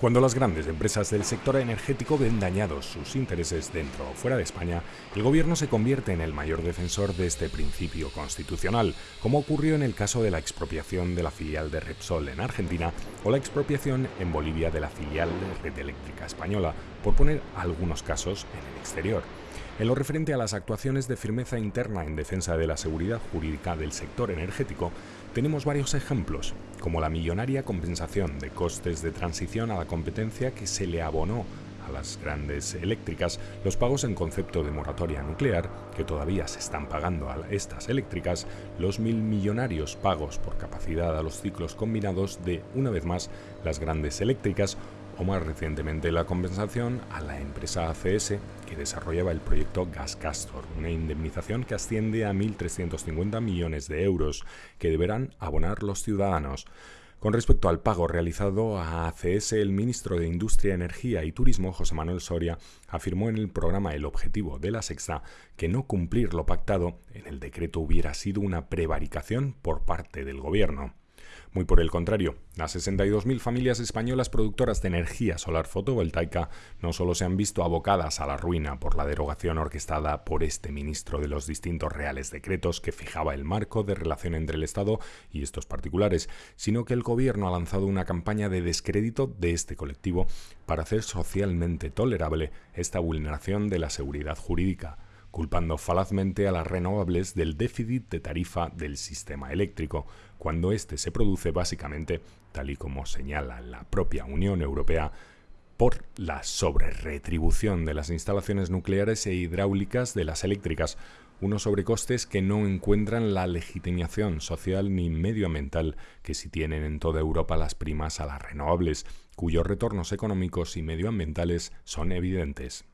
Cuando las grandes empresas del sector energético ven dañados sus intereses dentro o fuera de España, el gobierno se convierte en el mayor defensor de este principio constitucional, como ocurrió en el caso de la expropiación de la filial de Repsol en Argentina o la expropiación en Bolivia de la filial de Red Eléctrica Española, por poner algunos casos en el exterior. En lo referente a las actuaciones de firmeza interna en defensa de la seguridad jurídica del sector energético, tenemos varios ejemplos, como la millonaria compensación de costes de transición a la competencia que se le abonó a las grandes eléctricas, los pagos en concepto de moratoria nuclear, que todavía se están pagando a estas eléctricas, los mil millonarios pagos por capacidad a los ciclos combinados de, una vez más, las grandes eléctricas o más recientemente la compensación a la empresa ACS que desarrollaba el proyecto Gas Castor, una indemnización que asciende a 1.350 millones de euros que deberán abonar los ciudadanos. Con respecto al pago realizado a ACS, el ministro de Industria, Energía y Turismo, José Manuel Soria, afirmó en el programa El Objetivo de la Sexta que no cumplir lo pactado en el decreto hubiera sido una prevaricación por parte del Gobierno. Muy por el contrario, las 62.000 familias españolas productoras de energía solar fotovoltaica no solo se han visto abocadas a la ruina por la derogación orquestada por este ministro de los distintos reales decretos que fijaba el marco de relación entre el Estado y estos particulares, sino que el gobierno ha lanzado una campaña de descrédito de este colectivo para hacer socialmente tolerable esta vulneración de la seguridad jurídica culpando falazmente a las renovables del déficit de tarifa del sistema eléctrico, cuando éste se produce básicamente, tal y como señala la propia Unión Europea, por la sobreretribución de las instalaciones nucleares e hidráulicas de las eléctricas, unos sobrecostes que no encuentran la legitimación social ni medioambiental que sí tienen en toda Europa las primas a las renovables, cuyos retornos económicos y medioambientales son evidentes.